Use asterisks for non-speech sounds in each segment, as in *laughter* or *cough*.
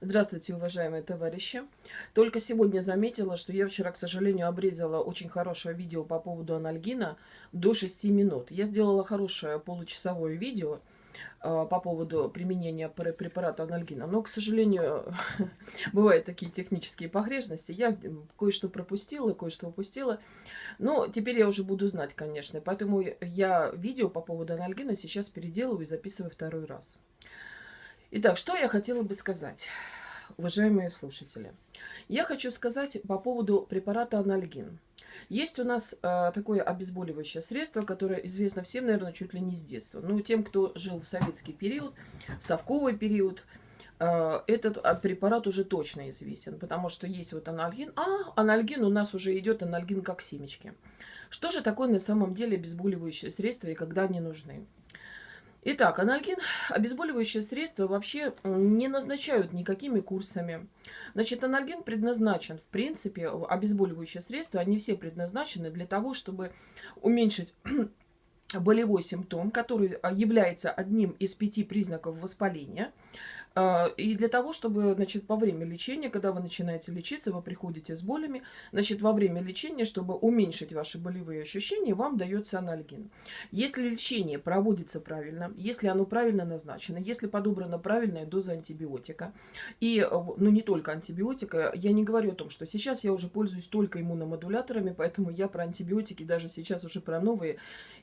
Здравствуйте, уважаемые товарищи. Только сегодня заметила, что я вчера, к сожалению, обрезала очень хорошее видео по поводу анальгина до 6 минут. Я сделала хорошее получасовое видео э, по поводу применения препарата анальгина. Но, к сожалению, *laughs* бывают такие технические погрешности. Я кое-что пропустила, кое-что упустила. Но теперь я уже буду знать, конечно. Поэтому я видео по поводу анальгина сейчас переделываю и записываю второй раз. Итак, что я хотела бы сказать, уважаемые слушатели. Я хочу сказать по поводу препарата анальгин. Есть у нас э, такое обезболивающее средство, которое известно всем, наверное, чуть ли не с детства. Ну, тем, кто жил в советский период, в совковый период, э, этот препарат уже точно известен, потому что есть вот анальгин. А, анальгин у нас уже идет анальгин как семечки. Что же такое на самом деле обезболивающее средство и когда они нужны? Итак, анальгин, обезболивающее средство вообще не назначают никакими курсами. Значит, анальгин предназначен, в принципе, обезболивающее средство, они все предназначены для того, чтобы уменьшить *clears throat* болевой симптом, который а, является одним из пяти признаков воспаления – и для того, чтобы, значит, во время лечения, когда вы начинаете лечиться, вы приходите с болями, значит, во время лечения, чтобы уменьшить ваши болевые ощущения, вам дается анальгин. Если лечение проводится правильно, если оно правильно назначено, если подобрана правильная доза антибиотика, и, э, ну, не только антибиотика, я не говорю о том, что сейчас я уже пользуюсь только иммуномодуляторами, поэтому я про антибиотики даже сейчас уже про новые,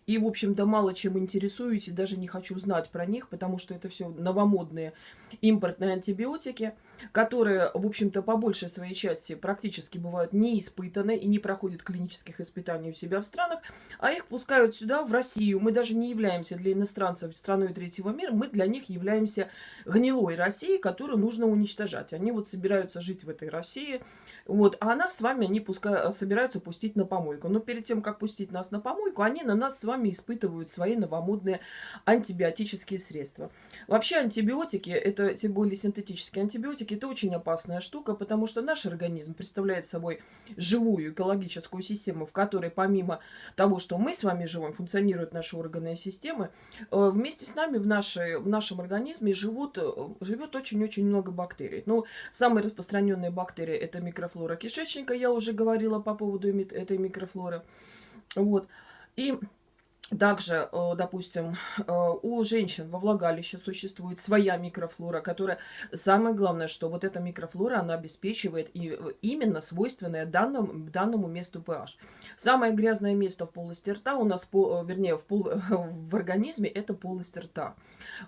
и, в общем-то, мало чем интересуюсь, и даже не хочу знать про них, потому что это все новомодные импортные антибиотики, которые, в общем-то, по большей своей части практически бывают не испытаны и не проходят клинических испытаний у себя в странах, а их пускают сюда, в Россию. Мы даже не являемся для иностранцев страной третьего мира, мы для них являемся гнилой Россией, которую нужно уничтожать. Они вот собираются жить в этой России, вот, а нас с вами они пускай, собираются пустить на помойку. Но перед тем, как пустить нас на помойку, они на нас с вами испытывают свои новомодные антибиотические средства. Вообще антибиотики, это тем более синтетические антибиотики, это очень опасная штука, потому что наш организм представляет собой живую экологическую систему, в которой помимо того, что мы с вами живем, функционируют наши органы и системы, э, вместе с нами в, нашей, в нашем организме живут, э, живет очень-очень много бактерий. Ну, самые распространенные бактерии это микрофлора кишечника, я уже говорила по поводу этой микрофлоры. Вот. И также, э, допустим, э, у женщин во влагалище существует своя микрофлора, которая, самое главное, что вот эта микрофлора, она обеспечивает э, именно свойственное данному, данному месту pH. Самое грязное место в полости рта у нас, вернее, в, пол, *laughs* в организме, это полость рта.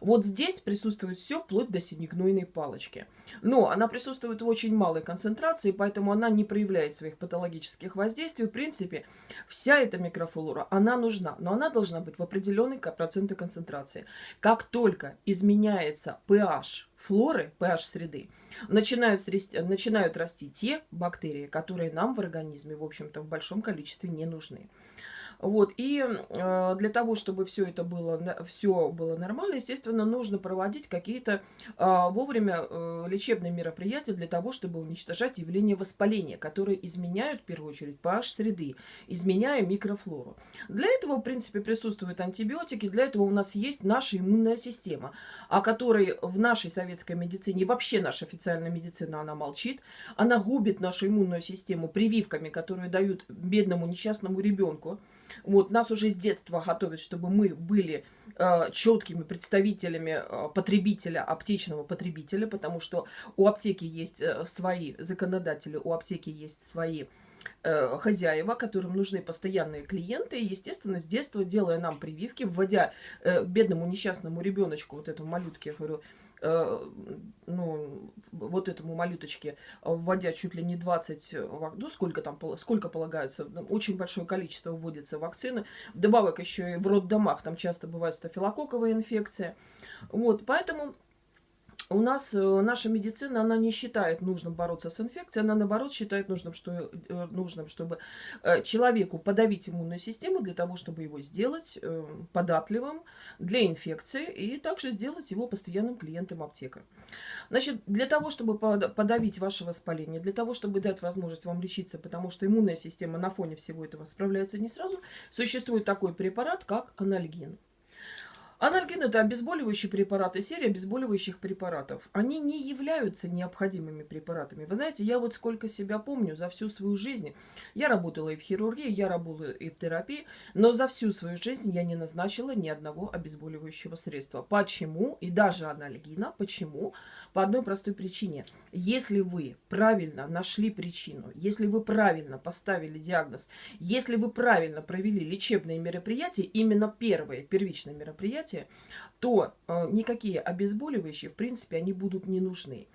Вот здесь присутствует все вплоть до синегнойной палочки. Но она присутствует в очень малой концентрации, поэтому она не проявляет своих патологических воздействий. В принципе, вся эта микрофлора, она нужна, но она должна быть в определенной проценты концентрации. Как только изменяется pH флоры, pH среды, начинают, начинают расти те бактерии, которые нам в организме, в общем-то, в большом количестве не нужны. Вот, и э, для того, чтобы все это было, все было нормально, естественно, нужно проводить какие-то э, вовремя э, лечебные мероприятия для того, чтобы уничтожать явление воспаления, которые изменяют, в первую очередь, pH среды, изменяя микрофлору. Для этого, в принципе, присутствуют антибиотики, для этого у нас есть наша иммунная система, о которой в нашей советской медицине, вообще наша официальная медицина, она молчит, она губит нашу иммунную систему прививками, которые дают бедному несчастному ребенку, вот, нас уже с детства готовят, чтобы мы были э, четкими представителями э, потребителя, аптечного потребителя, потому что у аптеки есть э, свои законодатели, у аптеки есть свои хозяева, которым нужны постоянные клиенты. И, естественно, с детства, делая нам прививки, вводя э, бедному несчастному ребеночку, вот этому малютке, я говорю, Э, ну, вот этому малюточке, вводя чуть ли не 20, ну, сколько там, сколько полагается, ну, очень большое количество вводится вакцины. Добавок еще и в роддомах, там часто бывает стафилококковая инфекция. Вот, поэтому у нас э, наша медицина, она не считает нужным бороться с инфекцией, она наоборот считает нужным, что, э, нужным, чтобы э, человеку подавить иммунную систему для того, чтобы его сделать податливым для инфекции и также сделать его постоянным клиентом аптека. Значит, для того, чтобы подавить ваше воспаление, для того, чтобы дать возможность вам лечиться, потому что иммунная система на фоне всего этого справляется не сразу, существует такой препарат, как анальгин. Анальгин – это обезболивающие препараты, серия обезболивающих препаратов. Они не являются необходимыми препаратами. Вы знаете, я вот сколько себя помню за всю свою жизнь, я работала и в хирургии, я работала и в терапии, но за всю свою жизнь я не назначила ни одного обезболивающего средства. Почему? И даже анальгина. Почему? По одной простой причине. Если вы правильно нашли причину, если вы правильно поставили диагноз, если вы правильно провели лечебные мероприятия, именно первые, первичные мероприятия, мероприятие, то э, никакие обезболивающие, в принципе, они будут не нужны.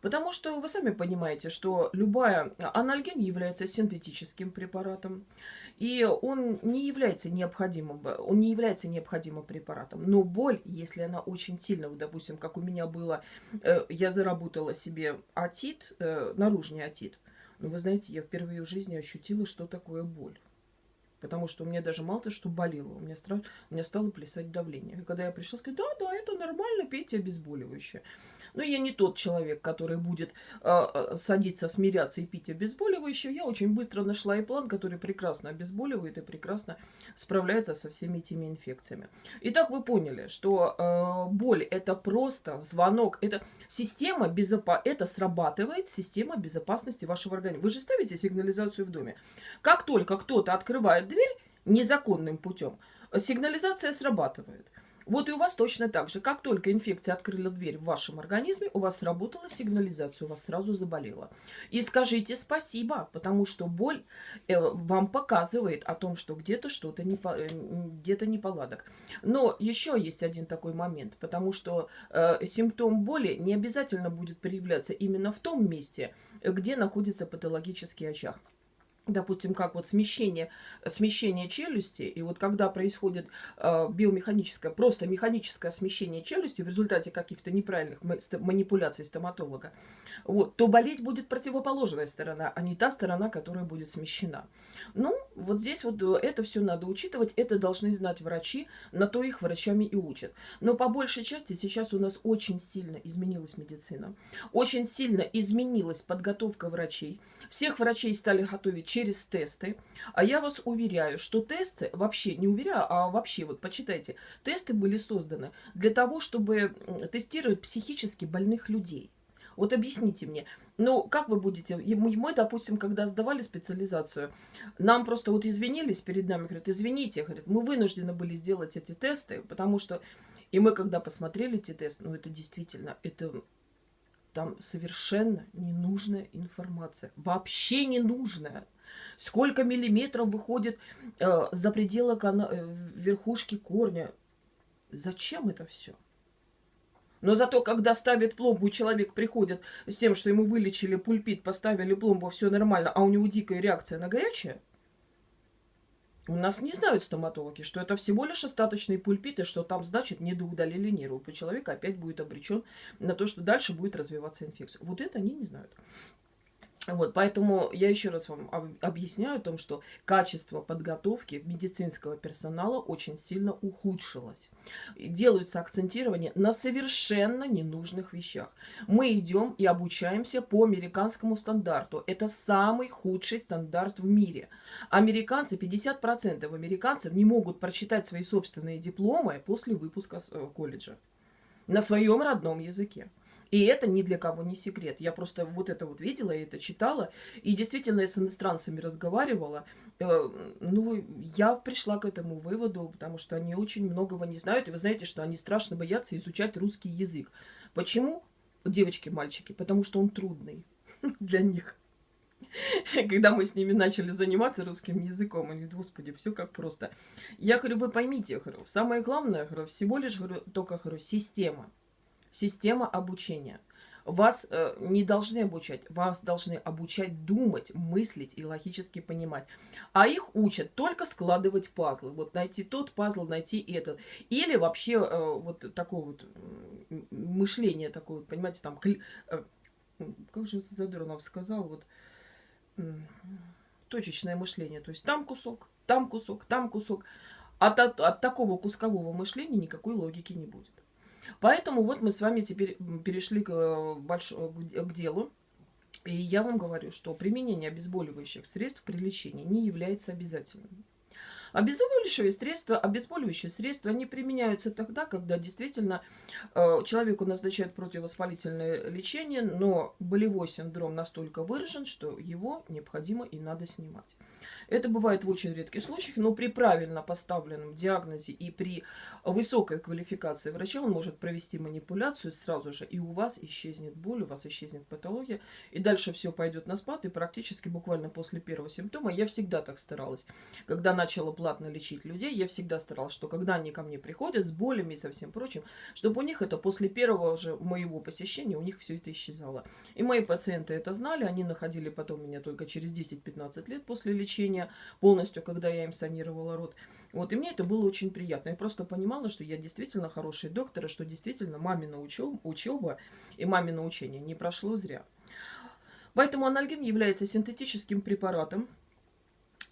Потому что вы сами понимаете, что любая анальген является синтетическим препаратом, и он не является необходимым, он не является необходимым препаратом. Но боль, если она очень сильно, вот, допустим, как у меня было, э, я заработала себе атит, э, наружный атит, но вы знаете, я впервые в жизни ощутила, что такое боль. Потому что у меня даже мало того, что болело, у меня, страх, у меня стало плясать давление. И когда я пришла, сказала, да, да, это нормально, пейте обезболивающее. Но я не тот человек, который будет э, садиться, смиряться и пить обезболивающее. Я очень быстро нашла и план, который прекрасно обезболивает и прекрасно справляется со всеми этими инфекциями. Итак, вы поняли, что э, боль это просто звонок, это система безопа это срабатывает система безопасности вашего организма. Вы же ставите сигнализацию в доме. Как только кто-то открывает дверь незаконным путем, сигнализация срабатывает. Вот и у вас точно так же. Как только инфекция открыла дверь в вашем организме, у вас сработала сигнализация, у вас сразу заболело. И скажите спасибо, потому что боль э, вам показывает о том, что где-то что-то не, э, где-то неполадок. Но еще есть один такой момент, потому что э, симптом боли не обязательно будет проявляться именно в том месте, где находится патологический очаг допустим, как вот смещение, смещение челюсти, и вот когда происходит э, биомеханическое, просто механическое смещение челюсти в результате каких-то неправильных манипуляций стоматолога, вот, то болеть будет противоположная сторона, а не та сторона, которая будет смещена. Ну, вот здесь вот э, это все надо учитывать, это должны знать врачи, на то их врачами и учат. Но по большей части сейчас у нас очень сильно изменилась медицина, очень сильно изменилась подготовка врачей, всех врачей стали готовить через тесты. А я вас уверяю, что тесты, вообще не уверяю, а вообще, вот почитайте, тесты были созданы для того, чтобы тестировать психически больных людей. Вот объясните мне, ну, как вы будете... Мы, мы, допустим, когда сдавали специализацию, нам просто вот извинились перед нами, говорят, извините, говорят, мы вынуждены были сделать эти тесты, потому что... И мы, когда посмотрели эти тесты, ну, это действительно, это там совершенно ненужная информация. Вообще ненужная. Сколько миллиметров выходит э, за пределы э, верхушки корня. Зачем это все? Но зато, когда ставят пломбу, человек приходит с тем, что ему вылечили пульпит, поставили пломбу, все нормально, а у него дикая реакция на горячее – у нас не знают стоматологи, что это всего лишь остаточные пульпиты, что там, значит, недоудалили нервы. У человека опять будет обречен на то, что дальше будет развиваться инфекция. Вот это они не знают. Вот, поэтому я еще раз вам объясняю о том, что качество подготовки медицинского персонала очень сильно ухудшилось. Делаются акцентирование на совершенно ненужных вещах. Мы идем и обучаемся по американскому стандарту. Это самый худший стандарт в мире. Американцы, 50% американцев не могут прочитать свои собственные дипломы после выпуска э, колледжа на своем родном языке. И это ни для кого не секрет. Я просто вот это вот видела, я это читала. И действительно, я с иностранцами разговаривала. Э, ну, я пришла к этому выводу, потому что они очень многого не знают. И вы знаете, что они страшно боятся изучать русский язык. Почему? Девочки, мальчики. Потому что он трудный *laughs* для них. *laughs* Когда мы с ними начали заниматься русским языком, они господи, все как просто. Я говорю, вы поймите, говорю, самое главное, говорю, всего лишь, говорю, только, говорю, система система обучения. Вас э, не должны обучать, вас должны обучать думать, мыслить и логически понимать. А их учат только складывать пазлы. Вот найти тот пазл, найти этот. Или вообще э, вот такое вот мышление такое, понимаете, там, э, как же Задорнов сказал, вот точечное мышление. То есть там кусок, там кусок, там кусок. От, от, от такого кускового мышления никакой логики не будет. Поэтому вот мы с вами теперь перешли к, э, больш... к делу. И я вам говорю, что применение обезболивающих средств при лечении не является обязательным. Обезболивающие средства, обезболивающие средства, они применяются тогда, когда действительно э, человеку назначают противовоспалительное лечение, но болевой синдром настолько выражен, что его необходимо и надо снимать. Это бывает в очень редких случаях, но при правильно поставленном диагнозе и при высокой квалификации врача он может провести манипуляцию сразу же, и у вас исчезнет боль, у вас исчезнет патология, и дальше все пойдет на спад, и практически буквально после первого симптома я всегда так старалась. Когда начала платно лечить людей, я всегда старалась, что когда они ко мне приходят с болями и со всем прочим, чтобы у них это после первого же моего посещения, у них все это исчезало. И мои пациенты это знали, они находили потом меня только через 10-15 лет после лечения, лечения полностью, когда я им санировала рот. Вот, и мне это было очень приятно. Я просто понимала, что я действительно хороший доктор, и что действительно мамина учеба, учеба и мамино учение не прошло зря. Поэтому анальгин является синтетическим препаратом,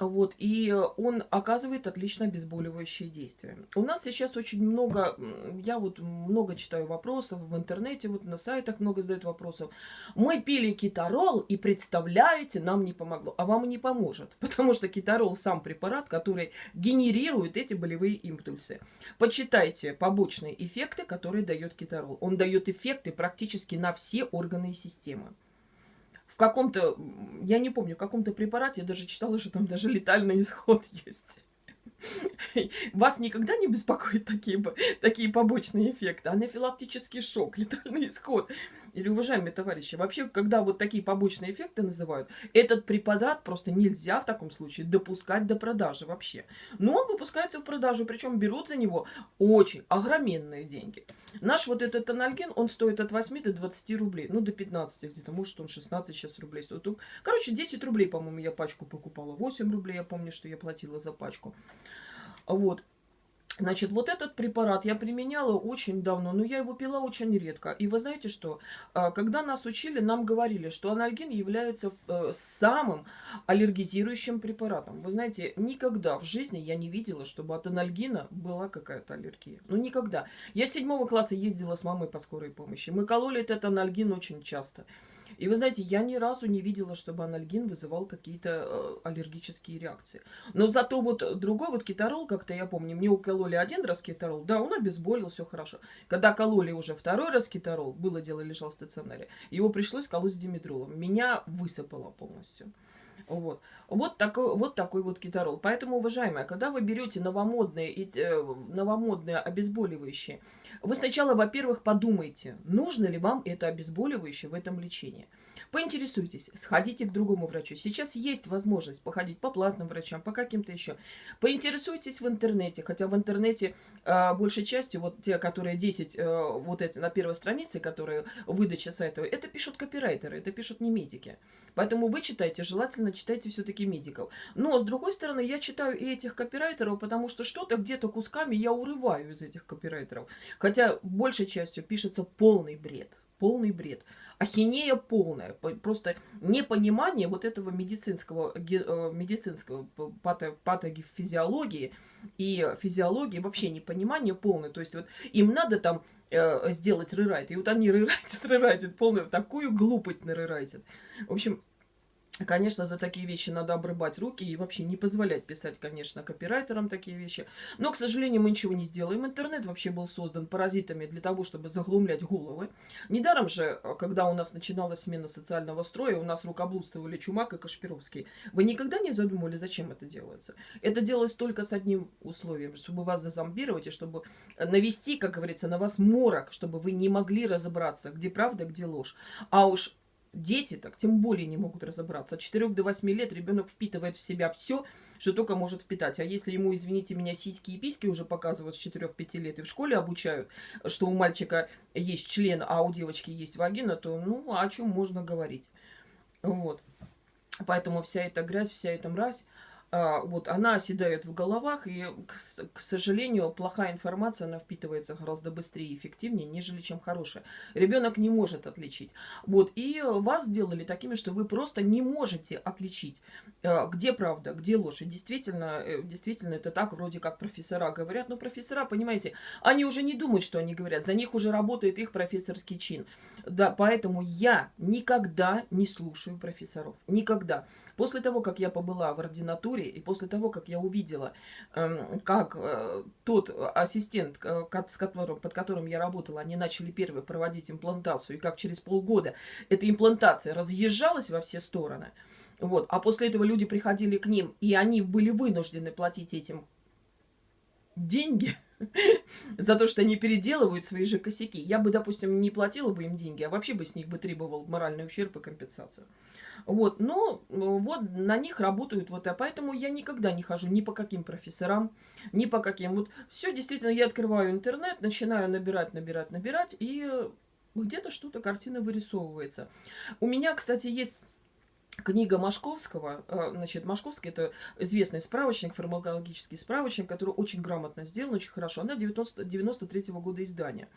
вот, и он оказывает отлично обезболивающее действие. У нас сейчас очень много, я вот много читаю вопросов в интернете, вот на сайтах много задают вопросов. Мы пили китарол, и представляете, нам не помогло. А вам не поможет, *laughs* потому что китарол сам препарат, который генерирует эти болевые импульсы. Почитайте побочные эффекты, которые дает китарол. Он дает эффекты практически на все органы и системы в каком-то, я не помню, в каком-то препарате, я даже читала, что там даже летальный исход *laughs* есть. Вас никогда не беспокоят такие, такие побочные эффекты? Анафилактический шок, летальный исход. Или, уважаемые товарищи, вообще, когда вот такие побочные эффекты называют, этот препарат просто нельзя в таком случае допускать до продажи вообще. Но он выпускается в продажу, причем берут за него очень огроменные деньги. Наш вот этот анальген, он стоит от 8 до 20 рублей, ну до 15 где-то, может он 16 сейчас рублей стоит. Короче, 10 рублей, по-моему, я пачку покупала, 8 рублей, я помню, что я платила за пачку. Вот. Значит, вот этот препарат я применяла очень давно, но я его пила очень редко. И вы знаете что? А, когда нас учили, нам говорили, что анальгин является э, самым аллергизирующим препаратом. Вы знаете, никогда в жизни я не видела, чтобы от анальгина была какая-то аллергия. Ну, никогда. Я с седьмого класса ездила с мамой по скорой помощи. Мы кололи этот анальгин очень часто. И вы знаете, я ни разу не видела, чтобы анальгин вызывал какие-то э, аллергические реакции. Но зато вот другой вот кетарол, как-то я помню, мне укололи один раз кетарол, да, он обезболил, все хорошо. Когда кололи уже второй раз кетарол, было дело, лежал в стационаре, его пришлось колоть с димедролом. Меня высыпало полностью. Вот. Вот, такой, вот такой вот кетарол. Поэтому, уважаемые, когда вы берете новомодные, э, новомодные обезболивающие, вы сначала, во-первых, подумайте, нужно ли вам это обезболивающее в этом лечении. Поинтересуйтесь, сходите к другому врачу. Сейчас есть возможность походить по платным врачам, по каким-то еще. Поинтересуйтесь в интернете, хотя в интернете э, большей частью, вот те, которые 10, э, вот эти на первой странице, которые выдача сайта, это пишут копирайтеры, это пишут не медики. Поэтому вы читайте, желательно читайте все-таки медиков. Но, с другой стороны, я читаю и этих копирайтеров, потому что что-то где-то кусками я урываю из этих копирайтеров. Хотя большей частью пишется полный бред. Полный бред ахинея полная. Просто непонимание вот этого медицинского, э, медицинского патофизиологии и физиологии, вообще непонимание полное. То есть вот им надо там э, сделать рерайт, и вот они *laughs* рерайтят, рерайтят, полную такую глупость нарерайтят. В общем, Конечно, за такие вещи надо обрыбать руки и вообще не позволять писать, конечно, копирайтерам такие вещи. Но, к сожалению, мы ничего не сделаем. Интернет вообще был создан паразитами для того, чтобы заглумлять головы. Недаром же, когда у нас начиналась смена социального строя, у нас рукоблудствовали Чумак и Кашпировский. Вы никогда не задумывали, зачем это делается? Это делалось только с одним условием, чтобы вас зазомбировать и чтобы навести, как говорится, на вас морок, чтобы вы не могли разобраться, где правда, где ложь. А уж Дети так тем более не могут разобраться. От 4 до 8 лет ребенок впитывает в себя все, что только может впитать. А если ему, извините меня, сиськи и письки уже показывают с 4-5 лет и в школе обучают, что у мальчика есть член, а у девочки есть вагина, то ну о чем можно говорить. Вот. Поэтому вся эта грязь, вся эта мразь, вот она оседает в головах, и, к, к сожалению, плохая информация, она впитывается гораздо быстрее и эффективнее, нежели чем хорошая. Ребенок не может отличить. Вот, и вас сделали такими, что вы просто не можете отличить, а, где правда, где ложь. И действительно, э, действительно, это так, вроде как профессора говорят, но профессора, понимаете, они уже не думают, что они говорят, за них уже работает их профессорский чин. Да, поэтому я никогда не слушаю профессоров, никогда. После того, как я побыла в ординатуре, и после того, как я увидела, эм, как э, тот ассистент, с которым, под которым я работала, они начали первые проводить имплантацию, и как через полгода эта имплантация разъезжалась во все стороны, вот, а после этого люди приходили к ним, и они были вынуждены платить этим деньги *laughs* за то, что они переделывают свои же косяки. Я бы, допустим, не платила бы им деньги, а вообще бы с них бы требовал моральный ущерб и компенсацию. Вот, но вот на них работают вот, а поэтому я никогда не хожу ни по каким профессорам, ни по каким. Вот все, действительно, я открываю интернет, начинаю набирать, набирать, набирать, и где-то что-то, картина вырисовывается. У меня, кстати, есть книга Машковского, э, значит, Машковский это известный справочник, фармакологический справочник, который очень грамотно сделан, очень хорошо. Она 90, 93 -го года издания.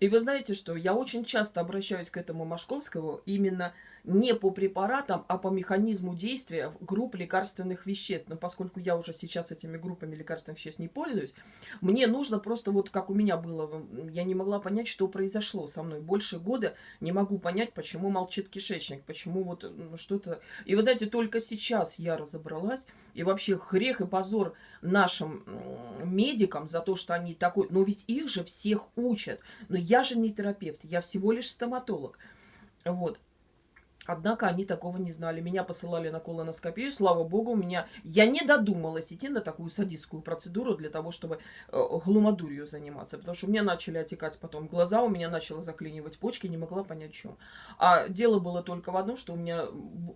И вы знаете, что я очень часто обращаюсь к этому Машковскому именно не по препаратам, а по механизму действия групп лекарственных веществ. Но поскольку я уже сейчас этими группами лекарственных веществ не пользуюсь, мне нужно просто вот как у меня было, я не могла понять, что произошло со мной. Больше года не могу понять, почему молчит кишечник, почему вот что-то... И вы знаете, только сейчас я разобралась, и вообще хрех и позор нашим медикам за то, что они такой... Но ведь их же всех учат. Но я же не терапевт, я всего лишь стоматолог. Вот. Однако они такого не знали. Меня посылали на колоноскопию. Слава богу, у меня... Я не додумалась идти на такую садистскую процедуру для того, чтобы э, глумодурью заниматься. Потому что у меня начали отекать потом глаза, у меня начало заклинивать почки, не могла понять, в чем. А дело было только в одном, что у меня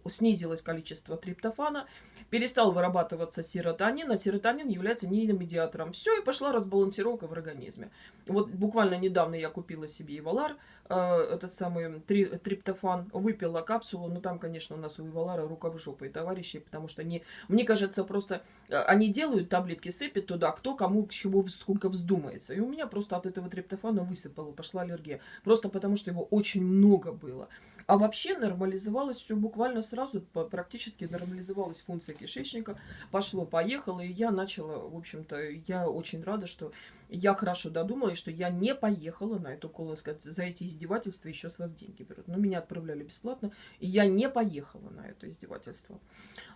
снизилось количество триптофана, перестал вырабатываться серотонин, а серотонин является нейромедиатором. Все, и пошла разбалансировка в организме. Вот буквально недавно я купила себе Ивалар, этот самый три, триптофан, выпила капсулу, но там, конечно, у нас у Ивалара рука в жопу и товарищи, потому что они, мне кажется, просто э, они делают таблетки, сыпят туда, кто кому чего сколько вздумается. И у меня просто от этого триптофана высыпало, пошла аллергия. Просто потому, что его очень много было. А вообще нормализовалось все буквально сразу, практически нормализовалась функция кишечника, пошло-поехало, и я начала, в общем-то, я очень рада, что я хорошо додумалась, что я не поехала на эту колоноскопию, за эти издевательства еще с вас деньги берут. Но меня отправляли бесплатно, и я не поехала на это издевательство.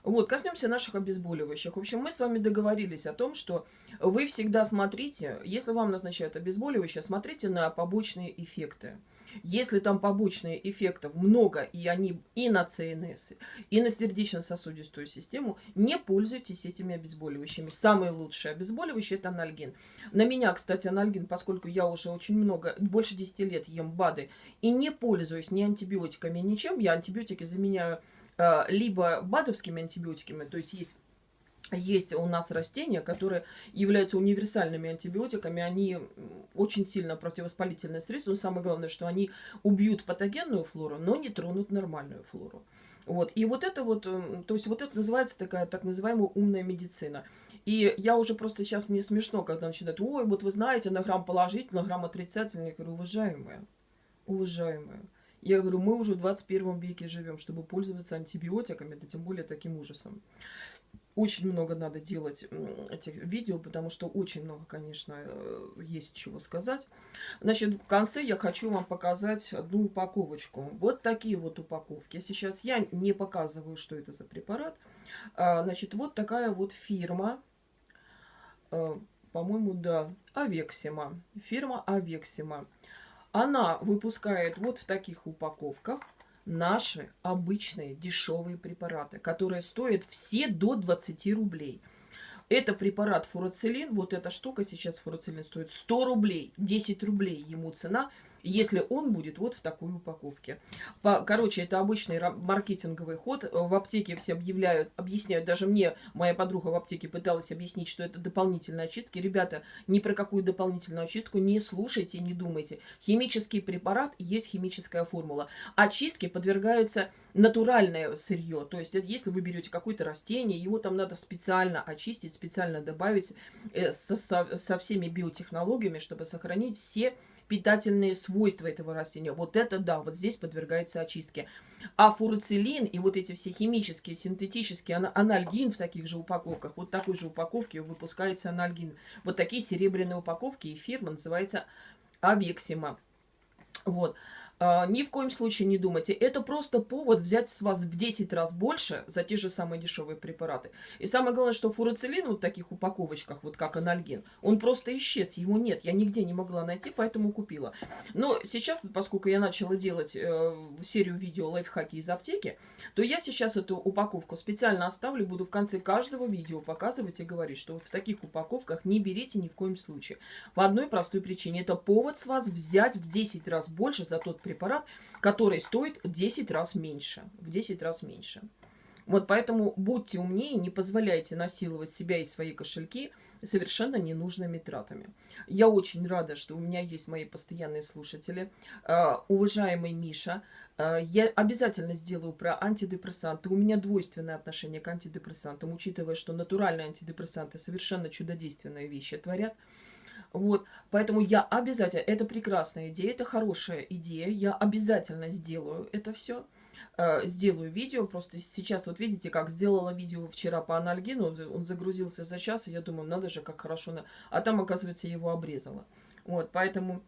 Вот, коснемся наших обезболивающих. В общем, мы с вами договорились о том, что вы всегда смотрите, если вам назначают обезболивающее, смотрите на побочные эффекты. Если там побочных эффектов много, и они и на ЦНС, и на сердечно-сосудистую систему, не пользуйтесь этими обезболивающими. Самые лучшие обезболивающие – это анальгин. На меня, кстати, анальгин, поскольку я уже очень много, больше 10 лет ем БАДы, и не пользуюсь ни антибиотиками, ничем, я антибиотики заменяю э, либо БАДовскими антибиотиками, то есть есть есть у нас растения, которые являются универсальными антибиотиками. Они очень сильно противовоспалительное средство. Но самое главное, что они убьют патогенную флору, но не тронут нормальную флору. Вот. И вот это вот, то есть вот это называется такая так называемая умная медицина. И я уже просто сейчас, мне смешно, когда начинают, ой, вот вы знаете, на грамм положительный, на грамм отрицательный. Я говорю, уважаемые, уважаемые. Я говорю, мы уже в 21 веке живем, чтобы пользоваться антибиотиками, да тем более таким ужасом очень много надо делать этих видео, потому что очень много, конечно, э, есть чего сказать. Значит, в конце я хочу вам показать одну упаковочку. Вот такие вот упаковки. Сейчас я не показываю, что это за препарат. А, значит, вот такая вот фирма, э, по-моему, да, Авексима. Фирма Авексима. Она выпускает вот в таких упаковках наши обычные дешевые препараты, которые стоят все до 20 рублей. Это препарат фуроцилин, вот эта штука сейчас фуроцилин стоит 100 рублей, 10 рублей ему цена – если он будет вот в такой упаковке. По, короче, это обычный маркетинговый ход. В аптеке все объявляют, объясняют, даже мне моя подруга в аптеке пыталась объяснить, что это дополнительные очистки. Ребята, ни про какую дополнительную очистку не слушайте, не думайте. Химический препарат есть химическая формула. Очистке подвергается натуральное сырье. То есть, если вы берете какое-то растение, его там надо специально очистить, специально добавить э, со, со всеми биотехнологиями, чтобы сохранить все питательные свойства этого растения. Вот это да, вот здесь подвергается очистке. А фуруцилин и вот эти все химические, синтетические, анальгин в таких же упаковках, вот такой же упаковке выпускается анальгин. Вот такие серебряные упаковки и фирма называется Авексима. Вот. А, ни в коем случае не думайте. Это просто повод взять с вас в 10 раз больше за те же самые дешевые препараты. И самое главное, что фурацилин вот в таких упаковочках, вот как анальгин, он просто исчез, его нет. Я нигде не могла найти, поэтому купила. Но сейчас, поскольку я начала делать э, серию видео лайфхаки из аптеки, то я сейчас эту упаковку специально оставлю, буду в конце каждого видео показывать и говорить, что вот в таких упаковках не берите ни в коем случае. По одной простой причине. Это повод с вас взять в 10 раз больше за тот препарат, который стоит в 10 раз меньше. В 10 раз меньше. Вот поэтому будьте умнее, не позволяйте насиловать себя и свои кошельки совершенно ненужными тратами. Я очень рада, что у меня есть мои постоянные слушатели. Uh, уважаемый Миша, uh, я обязательно сделаю про антидепрессанты. У меня двойственное отношение к антидепрессантам, учитывая, что натуральные антидепрессанты совершенно чудодейственные вещи творят. Вот, поэтому я обязательно, это прекрасная идея, это хорошая идея, я обязательно сделаю это все, э, сделаю видео, просто сейчас вот видите, как сделала видео вчера по анальгину, он загрузился за час, и я думаю, надо же, как хорошо, на... а там, оказывается, его обрезала. Вот, поэтому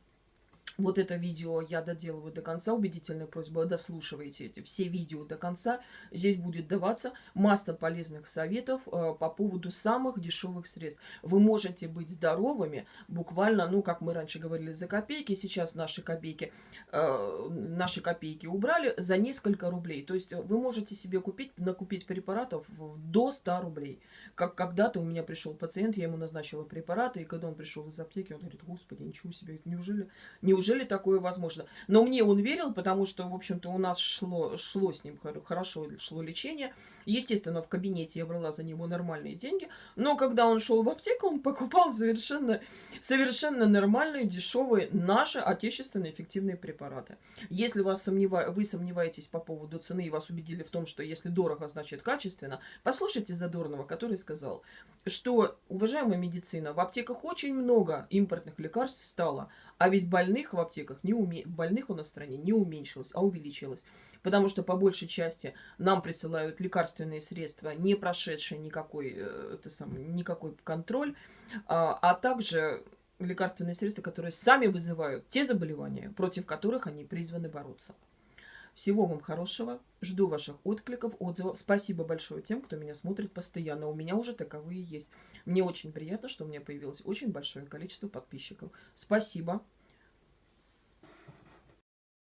вот это видео я доделываю до конца. Убедительная просьба, дослушивайте эти все видео до конца. Здесь будет даваться масса полезных советов э, по поводу самых дешевых средств. Вы можете быть здоровыми буквально, ну, как мы раньше говорили, за копейки. Сейчас наши копейки, э, наши копейки убрали за несколько рублей. То есть вы можете себе купить, накупить препаратов до 100 рублей. Как когда-то у меня пришел пациент, я ему назначила препараты, и когда он пришел из аптеки, он говорит, господи, ничего себе, неужели, неужели неужели такое возможно? Но мне он верил, потому что, в общем-то, у нас шло, шло с ним хорошо, шло лечение. Естественно, в кабинете я брала за него нормальные деньги. Но когда он шел в аптеку, он покупал совершенно, совершенно нормальные, дешевые, наши отечественные эффективные препараты. Если вас сомнева... вы сомневаетесь по поводу цены и вас убедили в том, что если дорого, значит качественно, послушайте Задорнова, который сказал, что, уважаемая медицина, в аптеках очень много импортных лекарств стало, а ведь больных в аптеках не уме... больных у нас в стране не уменьшилось, а увеличилось. Потому что по большей части нам присылают лекарственные средства, не прошедшие никакой, это самое, никакой контроль, а, а также лекарственные средства, которые сами вызывают те заболевания, против которых они призваны бороться. Всего вам хорошего. Жду ваших откликов, отзывов. Спасибо большое тем, кто меня смотрит постоянно. У меня уже таковые есть. Мне очень приятно, что у меня появилось очень большое количество подписчиков. Спасибо.